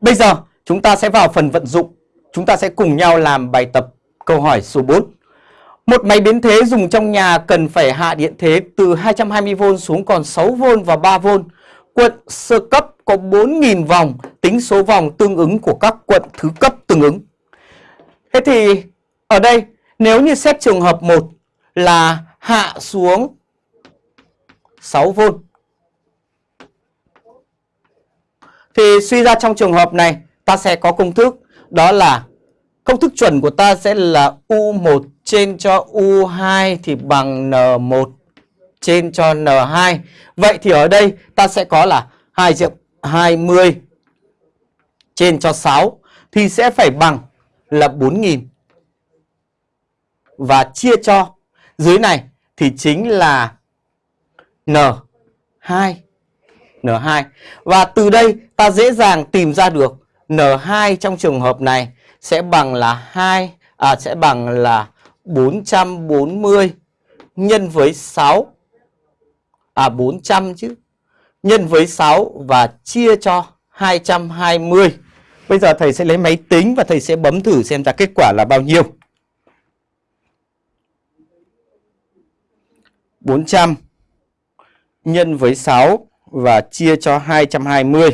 Bây giờ chúng ta sẽ vào phần vận dụng. Chúng ta sẽ cùng nhau làm bài tập câu hỏi số 4. Một máy biến thế dùng trong nhà cần phải hạ điện thế từ 220V xuống còn 6V và 3V. Quận sơ cấp có 4.000 vòng, tính số vòng tương ứng của các quận thứ cấp tương ứng. Thế thì ở đây nếu như xét trường hợp 1 là hạ xuống 6V thì suy ra trong trường hợp này, ta sẽ có công thức. Đó là công thức chuẩn của ta sẽ là U1 trên cho U2 thì bằng N1 trên cho N2. Vậy thì ở đây ta sẽ có là 2 triệu 20 trên cho 6 thì sẽ phải bằng là 4.000 và chia cho dưới này thì chính là N2 N2 và từ đây ta dễ dàng tìm ra được N2 trong trường hợp này sẽ bằng là 2 à sẽ bằng là 440 nhân với 6 à 400 chứ nhân với 6 và chia cho 220. Bây giờ thầy sẽ lấy máy tính và thầy sẽ bấm thử xem ra kết quả là bao nhiêu. 400 nhân với 6 và chia cho 220.